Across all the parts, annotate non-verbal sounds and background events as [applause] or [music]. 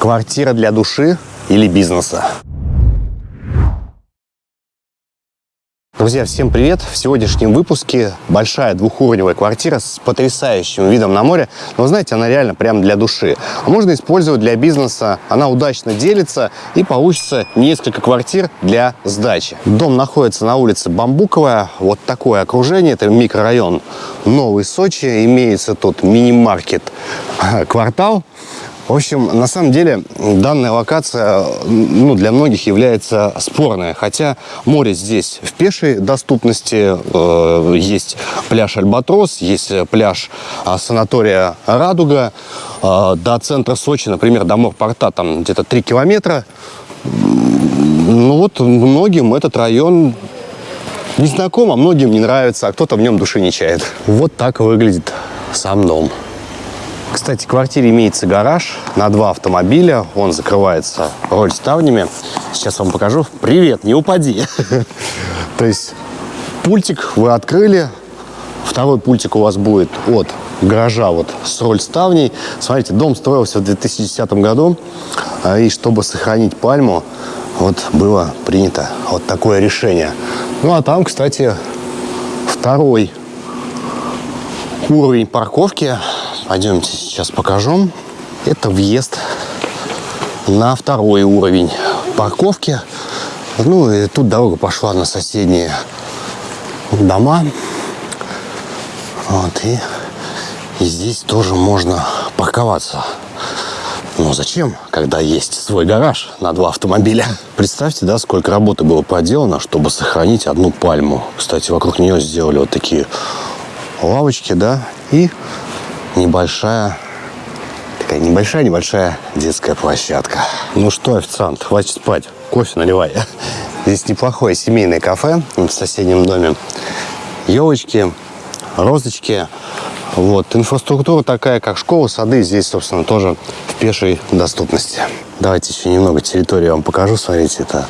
Квартира для души или бизнеса? Друзья, всем привет! В сегодняшнем выпуске большая двухуровневая квартира с потрясающим видом на море. Но, знаете, она реально прям для души. А можно использовать для бизнеса. Она удачно делится и получится несколько квартир для сдачи. Дом находится на улице Бамбуковая. Вот такое окружение. Это микрорайон Новый Сочи. Имеется тут мини-маркет [laughs] «Квартал». В общем, на самом деле данная локация ну, для многих является спорная. Хотя море здесь в пешей доступности. Э, есть пляж Альбатрос, есть пляж э, санатория Радуга. Э, до центра Сочи, например, до морпорта там где-то 3 километра. Ну вот многим этот район не знаком, а многим не нравится, а кто-то в нем души не чает. Вот так выглядит сам дом. Кстати, в квартире имеется гараж на два автомобиля. Он закрывается роль ставнями. Сейчас вам покажу. Привет, не упади. [laughs] То есть пультик вы открыли. Второй пультик у вас будет от гаража вот с роль ставней. Смотрите, дом строился в 2010 году. А, и чтобы сохранить пальму, вот было принято вот такое решение. Ну а там, кстати, второй уровень парковки Пойдемте сейчас покажу. Это въезд на второй уровень парковки. Ну и тут дорога пошла на соседние дома. Вот, и, и здесь тоже можно парковаться. Но зачем, когда есть свой гараж на два автомобиля? Представьте, да, сколько работы было проделано, чтобы сохранить одну пальму. Кстати, вокруг нее сделали вот такие лавочки, да, и небольшая, такая небольшая-небольшая детская площадка. Ну что, официант, хватит спать, кофе наливай. [laughs] Здесь неплохое семейное кафе в соседнем доме. Елочки, розочки. Вот. Инфраструктура такая, как школа, сады, здесь, собственно, тоже в пешей доступности. Давайте еще немного территории вам покажу. Смотрите, это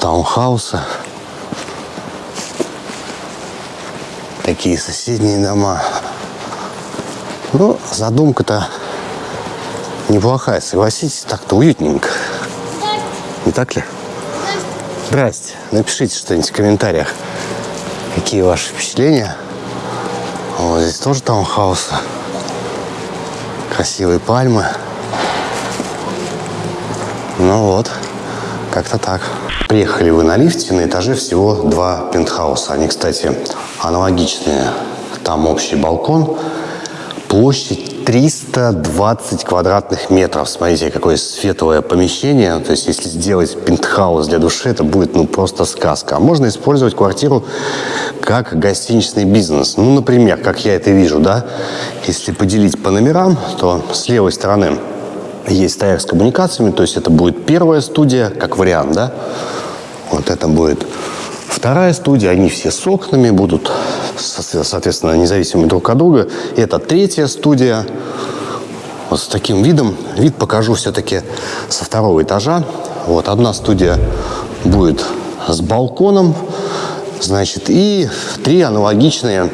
таунхаусы. Такие соседние дома. Ну, задумка-то неплохая, согласитесь, так-то уютненько. Не так ли? Здрасте. Напишите что-нибудь в комментариях. Какие ваши впечатления? Вот здесь тоже таунхаусы. Красивые пальмы. Ну вот, как-то так. Приехали вы на лифте, на этаже всего два пентхауса. Они, кстати, аналогичные. Там общий балкон, Площадь 320 квадратных метров. Смотрите, какое светлое помещение. То есть, если сделать пентхаус для души, это будет ну, просто сказка. А можно использовать квартиру как гостиничный бизнес. Ну, например, как я это вижу, да, если поделить по номерам, то с левой стороны есть стояк с коммуникациями, то есть это будет первая студия, как вариант, да. Вот это будет вторая студия, они все с окнами будут соответственно, независимы друг от друга. И это третья студия. Вот с таким видом. Вид покажу все-таки со второго этажа. Вот одна студия будет с балконом, значит, и три аналогичные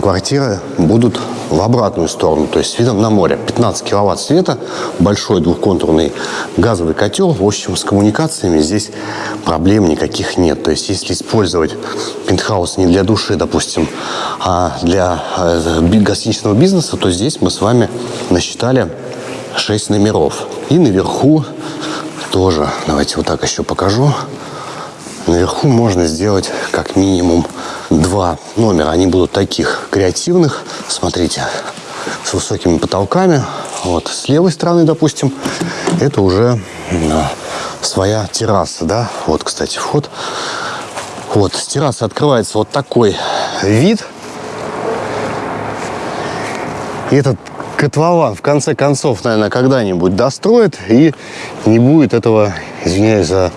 квартиры будут в обратную сторону, то есть с видом на море. 15 киловатт света, большой двухконтурный газовый котел. В общем, с коммуникациями здесь проблем никаких нет. То есть если использовать пентхаус не для души, допустим, а для э, гостиничного бизнеса, то здесь мы с вами насчитали 6 номеров. И наверху тоже, давайте вот так еще покажу. Наверху можно сделать как минимум два номера. Они будут таких креативных. Смотрите, с высокими потолками. Вот с левой стороны, допустим, это уже своя терраса, да. Вот, кстати, вход. Вот, с террасы открывается вот такой вид. И этот котлован, в конце концов, наверное, когда-нибудь достроит, и не будет этого, извиняюсь за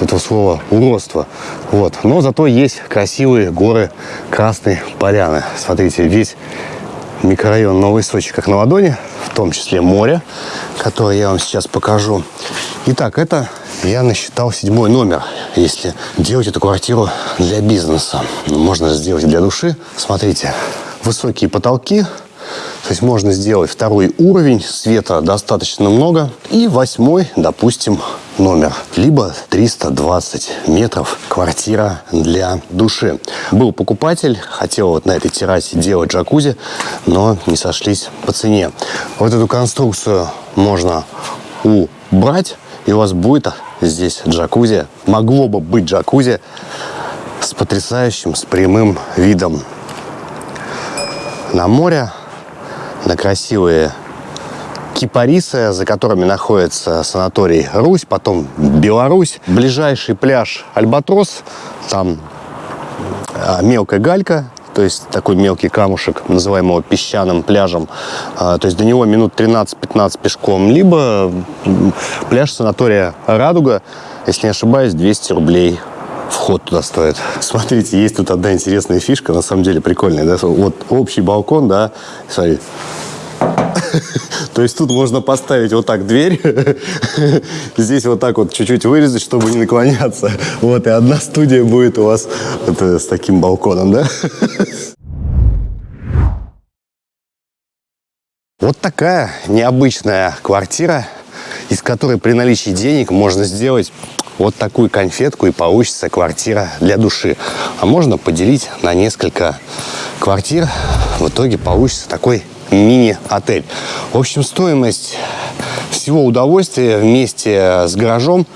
этого слова уродства. Вот. Но зато есть красивые горы Красной Поляны. Смотрите, весь микрорайон Новый Сочи как на ладони, в том числе море, которое я вам сейчас покажу. Итак, это я насчитал седьмой номер, если делать эту квартиру для бизнеса. Можно сделать для души. Смотрите, высокие потолки, То есть можно сделать второй уровень, света достаточно много. И восьмой, допустим, номер. Либо 320 метров квартира для души. Был покупатель, хотел вот на этой террасе делать джакузи, но не сошлись по цене. Вот эту конструкцию можно убрать, и у вас будет здесь джакузи. Могло бы быть джакузи с потрясающим, с прямым видом на море, на красивые кипарисы, за которыми находится санаторий Русь, потом Беларусь. Ближайший пляж Альбатрос, там а, мелкая галька, то есть такой мелкий камушек, называем его песчаным пляжем. А, то есть до него минут 13-15 пешком. Либо пляж санатория Радуга, если не ошибаюсь, 200 рублей вход туда стоит. [laughs] Смотрите, есть тут одна интересная фишка, на самом деле прикольная. Да? Вот общий балкон, да, смотри. [laughs] То есть тут можно поставить вот так дверь, [laughs] здесь вот так вот чуть-чуть вырезать, чтобы не наклоняться. Вот, и одна студия будет у вас это, с таким балконом, да? [laughs] Вот такая необычная квартира, из которой при наличии денег можно сделать вот такую конфетку и получится квартира для души. А можно поделить на несколько квартир. В итоге получится такой мини-отель. В общем, стоимость всего удовольствия вместе с гаражом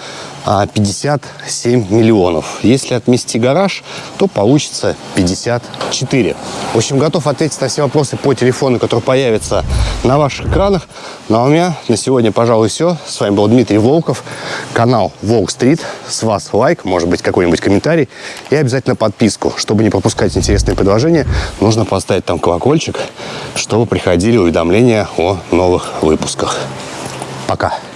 57 а, миллионов. Если отмести гараж, то получится 54. В общем, готов ответить на все вопросы по телефону, который появится на ваших экранах. Ну а у меня на сегодня, пожалуй, все. С вами был Дмитрий Волков, канал Волк Стрит. С вас лайк, может быть, какой-нибудь комментарий и обязательно подписку. Чтобы не пропускать интересные предложения, нужно поставить там колокольчик, чтобы приходили уведомления о новых выпусках. Пока!